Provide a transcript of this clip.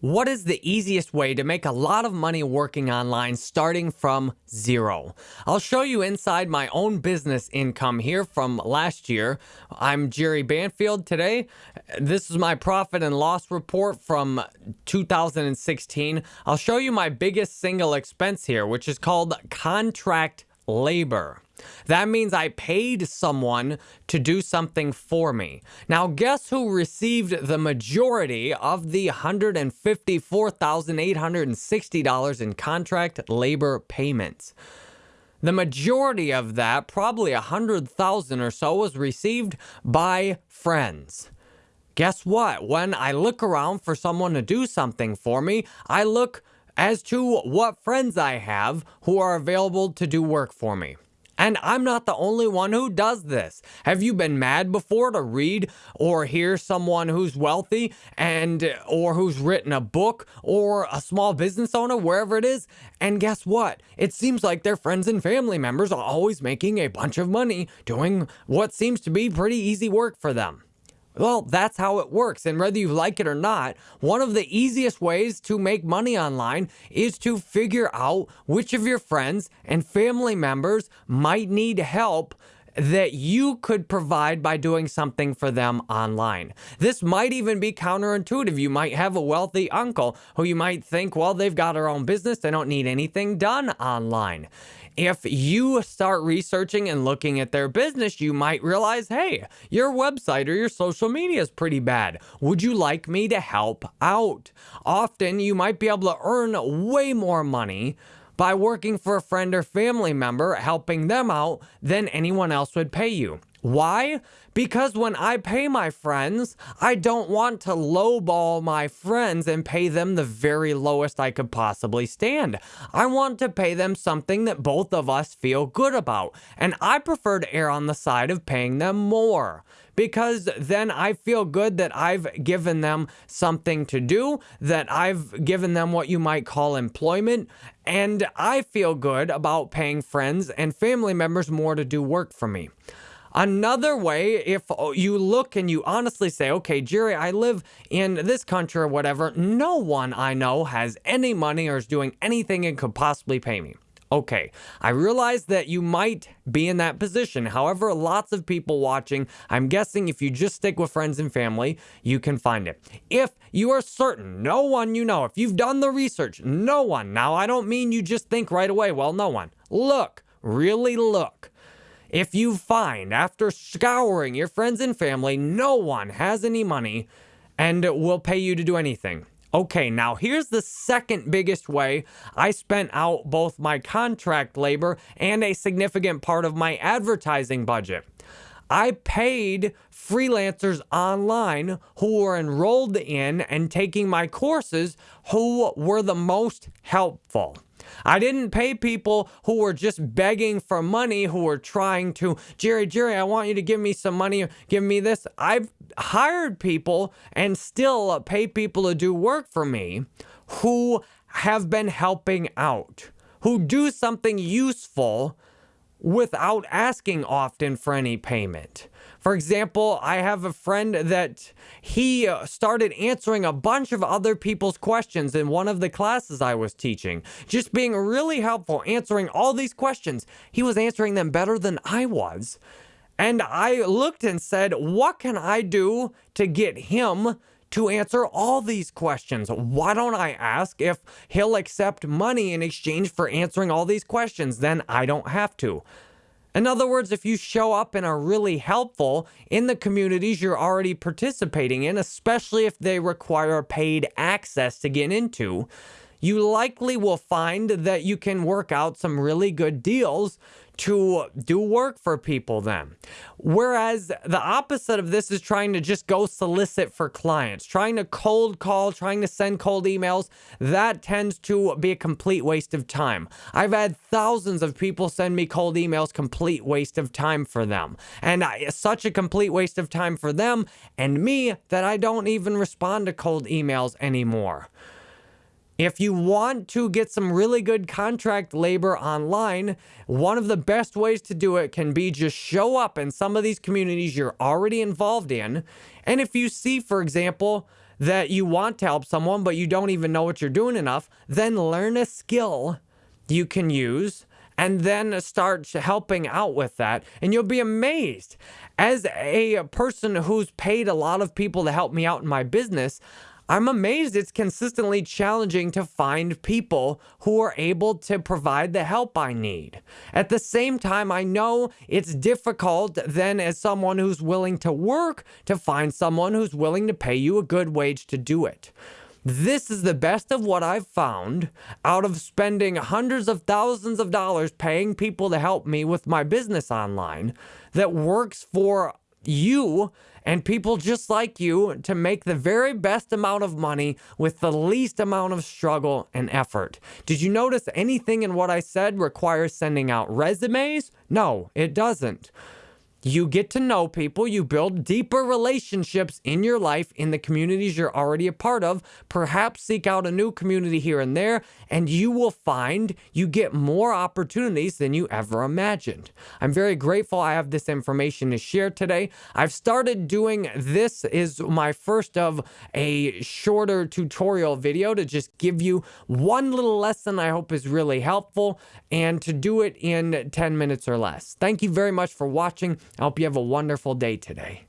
What is the easiest way to make a lot of money working online starting from zero? I'll show you inside my own business income here from last year. I'm Jerry Banfield today. This is my profit and loss report from 2016. I'll show you my biggest single expense here, which is called contract labor. That means I paid someone to do something for me. Now, guess who received the majority of the $154,860 in contract labor payments? The majority of that, probably 100,000 or so, was received by friends. Guess what? When I look around for someone to do something for me, I look as to what friends I have who are available to do work for me. And I'm not the only one who does this. Have you been mad before to read or hear someone who's wealthy and or who's written a book or a small business owner wherever it is? And guess what? It seems like their friends and family members are always making a bunch of money doing what seems to be pretty easy work for them. Well, that's how it works. And whether you like it or not, one of the easiest ways to make money online is to figure out which of your friends and family members might need help that you could provide by doing something for them online. This might even be counterintuitive. You might have a wealthy uncle who you might think, well, they've got their own business. They don't need anything done online if you start researching and looking at their business, you might realize, hey, your website or your social media is pretty bad. Would you like me to help out? Often you might be able to earn way more money by working for a friend or family member, helping them out than anyone else would pay you. Why? Because when I pay my friends, I don't want to lowball my friends and pay them the very lowest I could possibly stand. I want to pay them something that both of us feel good about. And I prefer to err on the side of paying them more because then I feel good that I've given them something to do, that I've given them what you might call employment, and I feel good about paying friends and family members more to do work for me. Another way, if you look and you honestly say, okay, Jerry, I live in this country or whatever, no one I know has any money or is doing anything and could possibly pay me. Okay, I realize that you might be in that position. However, lots of people watching, I'm guessing if you just stick with friends and family, you can find it. If you are certain, no one you know, if you've done the research, no one. Now, I don't mean you just think right away, well, no one. Look, really look. If you find after scouring your friends and family, no one has any money and will pay you to do anything. Okay, now here's the second biggest way I spent out both my contract labor and a significant part of my advertising budget. I paid freelancers online who were enrolled in and taking my courses who were the most helpful. I didn't pay people who were just begging for money, who were trying to, Jerry, Jerry, I want you to give me some money, give me this. I've hired people and still pay people to do work for me who have been helping out, who do something useful without asking often for any payment. For example, I have a friend that he uh, started answering a bunch of other people's questions in one of the classes I was teaching. Just being really helpful, answering all these questions. He was answering them better than I was. And I looked and said, what can I do to get him to answer all these questions. Why don't I ask if he'll accept money in exchange for answering all these questions? Then I don't have to. In other words, if you show up and are really helpful in the communities you're already participating in, especially if they require paid access to get into, you likely will find that you can work out some really good deals to do work for people then. Whereas the opposite of this is trying to just go solicit for clients, trying to cold call, trying to send cold emails. That tends to be a complete waste of time. I've had thousands of people send me cold emails, complete waste of time for them. And such a complete waste of time for them and me that I don't even respond to cold emails anymore. If you want to get some really good contract labor online, one of the best ways to do it can be just show up in some of these communities you're already involved in. And if you see, for example, that you want to help someone, but you don't even know what you're doing enough, then learn a skill you can use and then start helping out with that. And you'll be amazed. As a person who's paid a lot of people to help me out in my business, I'm amazed it's consistently challenging to find people who are able to provide the help I need. At the same time, I know it's difficult then as someone who's willing to work to find someone who's willing to pay you a good wage to do it. This is the best of what I've found out of spending hundreds of thousands of dollars paying people to help me with my business online that works for you and people just like you to make the very best amount of money with the least amount of struggle and effort. Did you notice anything in what I said requires sending out resumes? No, it doesn't. You get to know people, you build deeper relationships in your life in the communities you're already a part of. Perhaps seek out a new community here and there, and you will find you get more opportunities than you ever imagined. I'm very grateful I have this information to share today. I've started doing this is my first of a shorter tutorial video to just give you one little lesson I hope is really helpful and to do it in 10 minutes or less. Thank you very much for watching. I hope you have a wonderful day today.